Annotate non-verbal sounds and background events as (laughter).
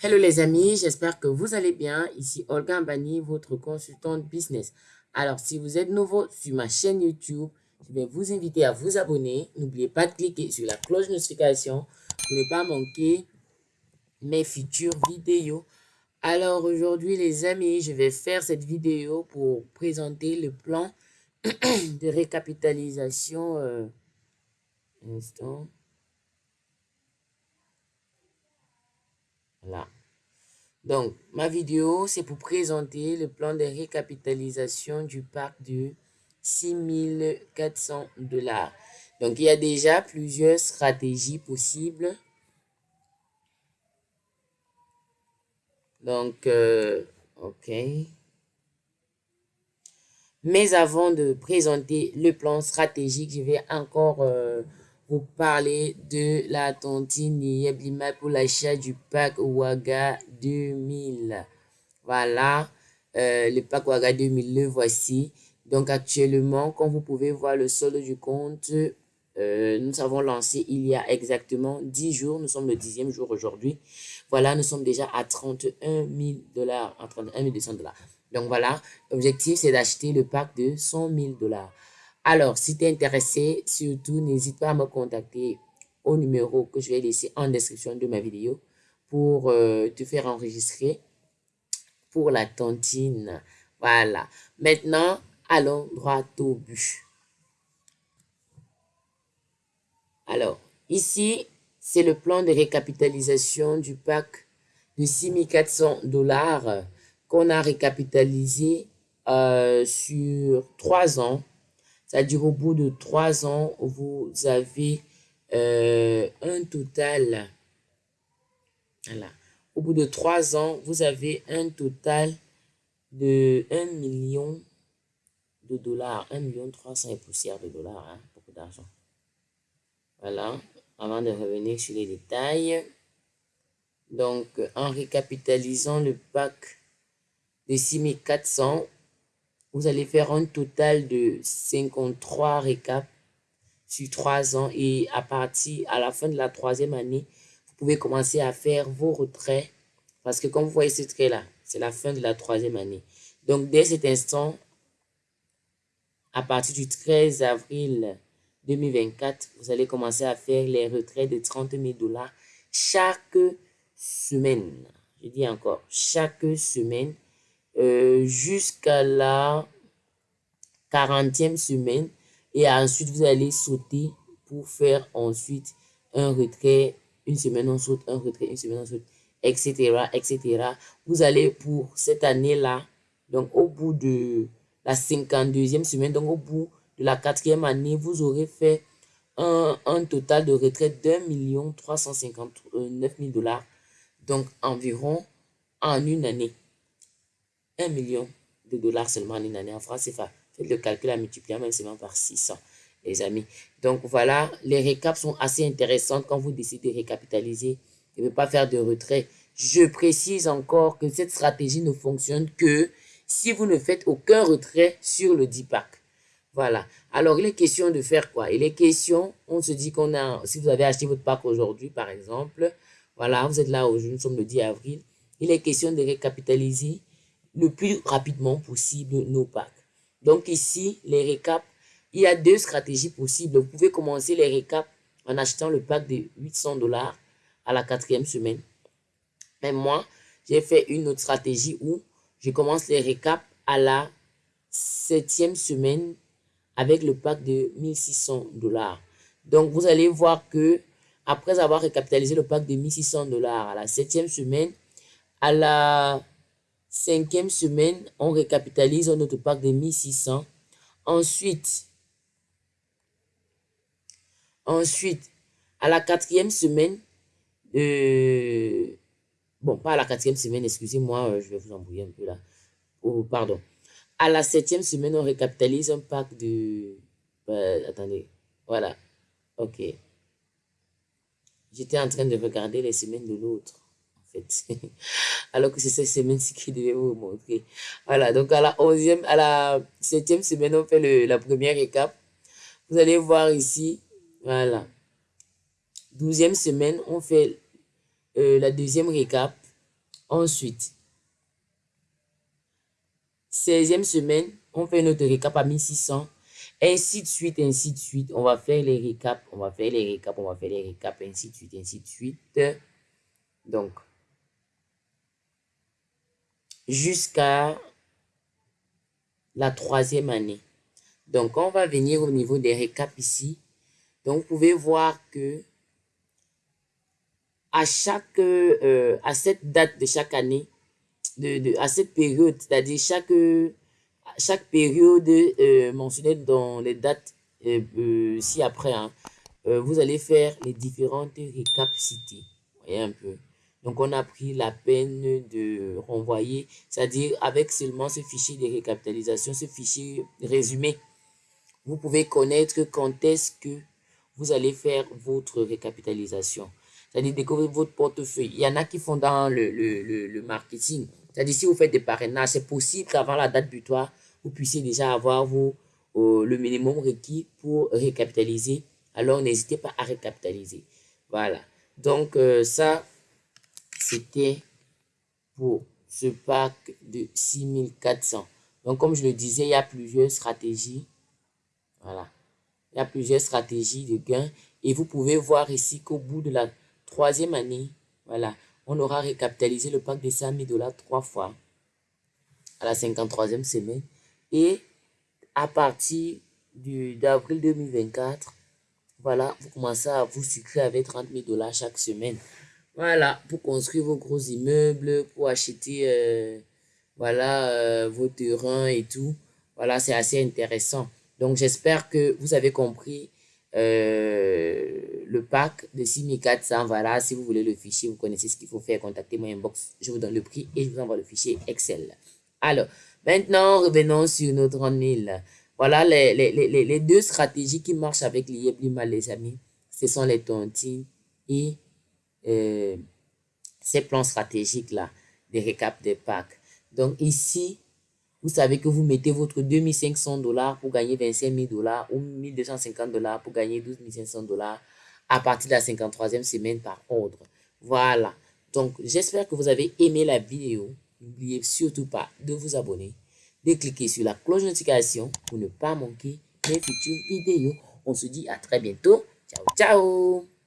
Hello les amis, j'espère que vous allez bien. Ici Olga Mbani, votre consultante business. Alors, si vous êtes nouveau sur ma chaîne YouTube, je vais vous inviter à vous abonner. N'oubliez pas de cliquer sur la cloche de notification pour ne pas manquer mes futures vidéos. Alors aujourd'hui les amis, je vais faire cette vidéo pour présenter le plan (clears throat) de récapitalisation. Euh, instant. Donc, ma vidéo, c'est pour présenter le plan de récapitalisation du parc de 6400 dollars. Donc, il y a déjà plusieurs stratégies possibles. Donc, euh, OK. Mais avant de présenter le plan stratégique, je vais encore euh, vous parler de la tontine Yeblima pour l'achat du pack Waga 2000. Voilà, euh, le pack Waga 2000, le voici. Donc actuellement, comme vous pouvez voir le solde du compte, euh, nous avons lancé il y a exactement 10 jours. Nous sommes le dixième jour aujourd'hui. Voilà, nous sommes déjà à 31 000 dollars, à 31 200 dollars. Donc voilà, l'objectif c'est d'acheter le pack de 100 000 dollars. Alors, si tu es intéressé, surtout, n'hésite pas à me contacter au numéro que je vais laisser en description de ma vidéo pour euh, te faire enregistrer pour la tontine. Voilà. Maintenant, allons droit au but. Alors, ici, c'est le plan de récapitalisation du pack de 6400 dollars qu'on a récapitalisé euh, sur trois ans c'est-à-dire au bout de trois ans, vous avez euh, un total, voilà, au bout de trois ans, vous avez un total de 1 million de dollars, 1 million 300 et poussière de dollars, hein, beaucoup d'argent. Voilà, avant de revenir sur les détails. Donc, en récapitalisant le pack de 6400, vous allez faire un total de 53 récaps sur trois ans et à partir, à la fin de la troisième année, vous pouvez commencer à faire vos retraits parce que comme vous voyez ce trait-là, c'est la fin de la troisième année. Donc, dès cet instant, à partir du 13 avril 2024, vous allez commencer à faire les retraits de 30 000 dollars chaque semaine. Je dis encore, chaque semaine euh, jusqu'à la 40e semaine. Et ensuite, vous allez sauter pour faire ensuite un retrait. Une semaine, on saute, un retrait, une semaine, on saute, etc., etc. Vous allez pour cette année-là, donc au bout de la 52e semaine, donc au bout de la quatrième année, vous aurez fait un, un total de retraite d'un million 359 000 dollars. Donc environ en une année. 1 million de dollars seulement en une année en France CFA. Faites le calcul à multiplier même seulement par 600, les amis. Donc voilà, les récaps sont assez intéressantes quand vous décidez de récapitaliser et ne pas faire de retrait. Je précise encore que cette stratégie ne fonctionne que si vous ne faites aucun retrait sur le 10 pack. Voilà. Alors, il est question de faire quoi? Il est question, on se dit qu'on a, si vous avez acheté votre pack aujourd'hui, par exemple, voilà, vous êtes là aujourd'hui, nous sommes le 10 avril, il est question de récapitaliser le plus rapidement possible nos packs. Donc ici, les récaps, il y a deux stratégies possibles. Vous pouvez commencer les récaps en achetant le pack de 800 dollars à la quatrième semaine. Mais moi, j'ai fait une autre stratégie où je commence les récaps à la septième semaine avec le pack de 1600 dollars. Donc, vous allez voir que après avoir récapitalisé le pack de 1600 dollars à la septième semaine, à la Cinquième semaine, on récapitalise notre pack de 1600. Ensuite, ensuite, à la quatrième semaine, euh, bon, pas à la quatrième semaine, excusez-moi, euh, je vais vous embrouiller un peu là. Oh, pardon. À la septième semaine, on récapitalise un pack de... Euh, attendez, voilà. Ok. J'étais en train de regarder les semaines de l'autre (laughs) Alors que c'est cette semaine-ci qui devait vous montrer. Voilà, donc à la 11e, à la 7e semaine, on fait le, la première récap. Vous allez voir ici, voilà. 12e semaine, on fait euh, la deuxième récap. Ensuite, 16e semaine, on fait notre récap à 1600. Ainsi de suite, ainsi de suite. On va faire les récaps, on va faire les récaps, on va faire les récaps, ainsi de suite, ainsi de suite. Donc, jusqu'à la troisième année. Donc, on va venir au niveau des récaps ici. Donc, vous pouvez voir que à chaque, euh, à cette date de chaque année, de, à cette période, c'est-à-dire chaque, chaque période euh, mentionnée dans les dates euh, ci-après, hein, vous allez faire les différentes récapacités. Voyez un peu. Donc, on a pris la peine de renvoyer, c'est-à-dire avec seulement ce fichier de récapitalisation, ce fichier résumé, vous pouvez connaître quand est-ce que vous allez faire votre récapitalisation. C'est-à-dire découvrir votre portefeuille. Il y en a qui font dans le, le, le, marketing. C'est-à-dire si vous faites des parrainages, c'est possible qu'avant la date butoir, vous puissiez déjà avoir vos, euh, le minimum requis pour récapitaliser. Alors, n'hésitez pas à récapitaliser. Voilà. Donc, euh, ça, c'était pour ce pack de 6400. Donc, comme je le disais, il y a plusieurs stratégies. Voilà. Il y a plusieurs stratégies de gain. Et vous pouvez voir ici qu'au bout de la troisième année, voilà, on aura récapitalisé le pack de 100 000 dollars trois fois à la 53e semaine. Et à partir d'avril 2024, voilà, vous commencez à vous sucrer avec 30 000 dollars chaque semaine. Voilà, pour construire vos gros immeubles, pour acheter euh, voilà, euh, vos terrains et tout. Voilà, c'est assez intéressant. Donc, j'espère que vous avez compris euh, le pack de 6400. Voilà, si vous voulez le fichier, vous connaissez ce qu'il faut faire, contactez moi inbox. Je vous donne le prix et je vous envoie le fichier Excel. Alors, maintenant, revenons sur notre 30 000. Voilà les, deux stratégies qui marchent avec l'IEBLIMA, les amis. Ce sont les tontines et euh, ces plans stratégiques-là, des récaps des packs. Donc ici, vous savez que vous mettez votre 2500 dollars pour gagner 25 000 dollars ou 1250 dollars pour gagner 12 500 dollars à partir de la 53e semaine par ordre. Voilà. Donc, j'espère que vous avez aimé la vidéo. N'oubliez surtout pas de vous abonner, de cliquer sur la cloche de notification pour ne pas manquer mes futures vidéos. On se dit à très bientôt. Ciao, ciao